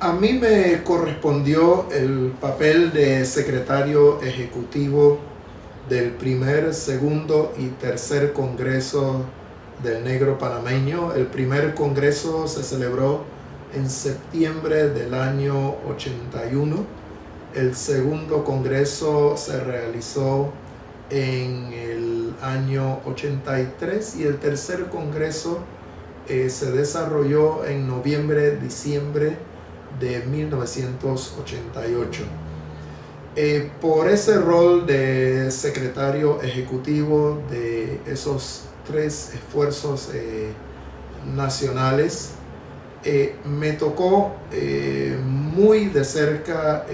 A mí me correspondió el papel de secretario ejecutivo del primer, segundo y tercer congreso del negro panameño. El primer congreso se celebró en septiembre del año 81. El segundo congreso se realizó en el año 83 y el tercer congreso eh, se desarrolló en noviembre, diciembre de 1988. Eh, por ese rol de secretario ejecutivo de esos tres esfuerzos eh, nacionales, eh, me tocó muy de cerca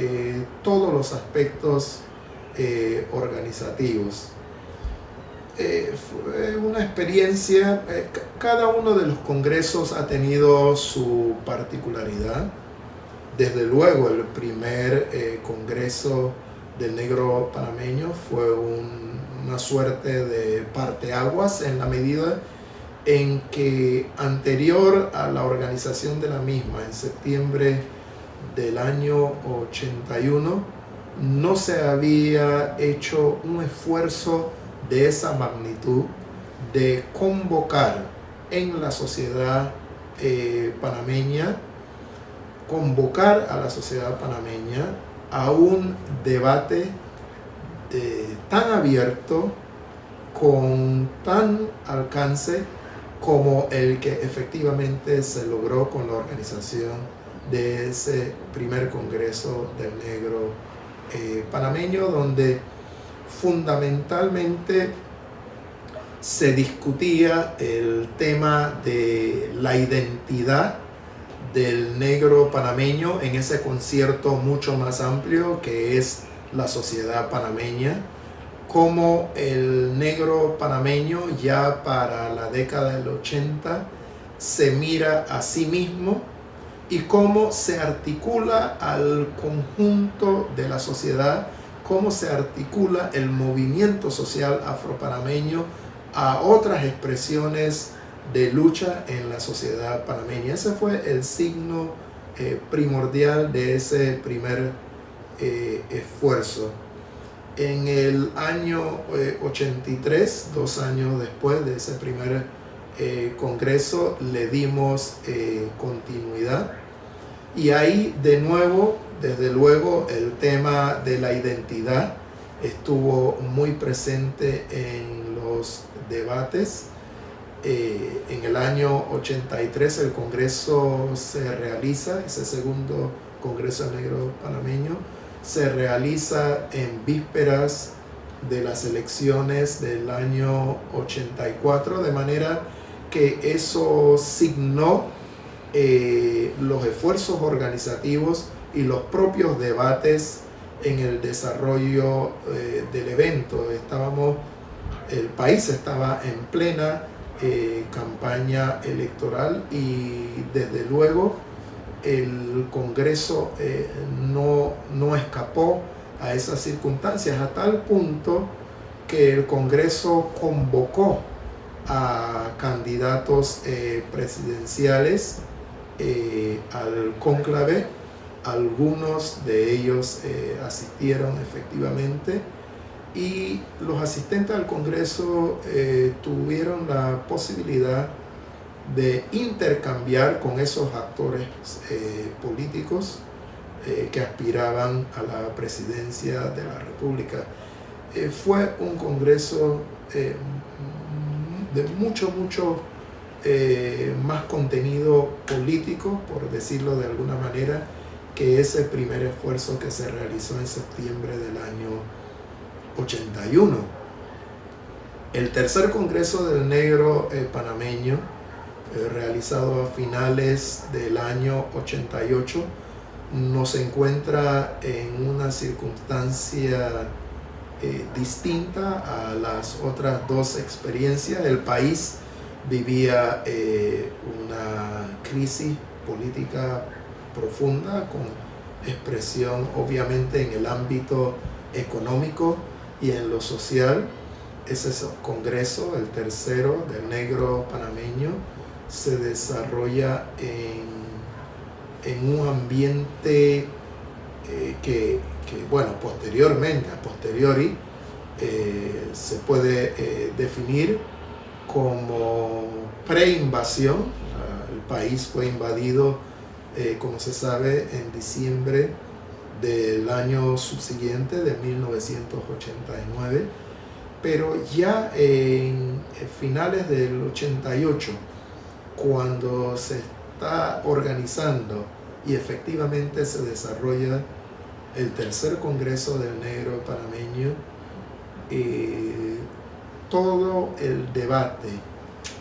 todos los aspectos organizativos. fue una experiencia, cada uno de los congresos ha tenido su particularidad desde luego, el primer eh, Congreso del Negro Panameño fue una suerte de parteaguas en la medida en que anterior a la organización de la misma, en septiembre del año 81, no se había hecho un esfuerzo de esa magnitud de convocar en la sociedad eh, panameña convocar a la sociedad panameña a un debate eh, tan abierto, con tan alcance como el que efectivamente se logró con la organización de ese primer Congreso del Negro eh, panameño, donde fundamentalmente se discutía el tema de la identidad del negro panameño en ese concierto mucho más amplio que es la sociedad panameña, como el negro panameño ya para la década del 80 se mira a sí mismo y cómo se articula al conjunto de la sociedad, cómo se articula el movimiento social afropanameño a otras expresiones de lucha en la sociedad panameña. Ese fue el signo eh, primordial de ese primer eh, esfuerzo. En el año 83, eh, dos años después de ese primer congreso, le dimos continuidad. Y ahí de nuevo, desde luego, el tema de la identidad estuvo muy presente en los debates eh, en el año 83 el Congreso se realiza, ese segundo Congreso Negro Panameño, se realiza en vísperas de las elecciones del año 84, de manera que eso signó eh, los esfuerzos organizativos y los propios debates en el desarrollo eh, del evento. Estábamos, el país estaba en plena eh, campaña electoral y desde luego el Congreso eh, no, no escapó a esas circunstancias a tal punto que el Congreso convocó a candidatos eh, presidenciales al cónclave. Algunos de ellos asistieron efectivamente y los asistentes al Congreso eh, tuvieron la posibilidad de intercambiar con esos actores eh, políticos eh, que aspiraban a la presidencia de la República. fue un Congreso de mucho, mucho más contenido político, por decirlo de alguna manera, que ese primer esfuerzo que se realizó en septiembre del año 81. El tercer Congreso del Negro eh, panameño, eh, realizado a finales del año 88, nos encuentra en una circunstancia eh, distinta a las otras dos experiencias. El país vivía una crisis política profunda con expresión obviamente en el ámbito económico, y en lo social, ese congreso, el tercero del negro panameño, se desarrolla en en un ambiente eh, que, que, bueno, posteriormente, a posteriori, eh, se puede eh, definir como pre-invasión. El país fue invadido, como se sabe, en diciembre del año subsiguiente, de 1989, pero ya en finales del 88, cuando se está organizando y efectivamente se desarrolla el tercer Congreso del Negro Panameño, eh, todo el debate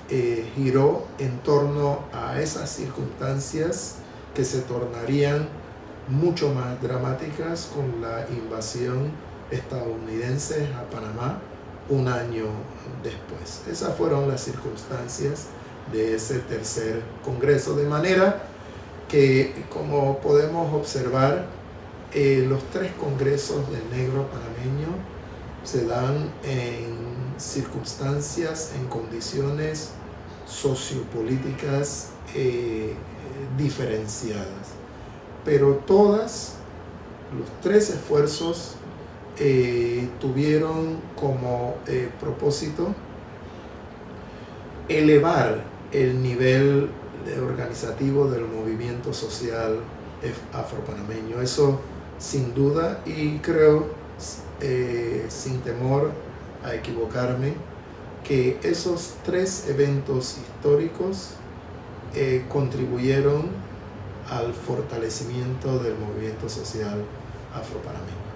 eh, giró en torno a esas circunstancias que se tornarían mucho más dramáticas con la invasión estadounidense a Panamá un año después. Esas fueron las circunstancias de ese tercer congreso, de manera que como podemos observar, eh, los tres congresos del negro panameño se dan en circunstancias, en condiciones sociopolíticas eh, diferenciadas. Pero todas, los tres esfuerzos eh, tuvieron como propósito elevar el nivel organizativo del movimiento social afropanameño. Eso sin duda y creo, eh, sin temor a equivocarme, que esos tres eventos históricos eh, contribuyeron al fortalecimiento del movimiento social afropanameño.